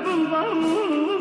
bum bum bum. bum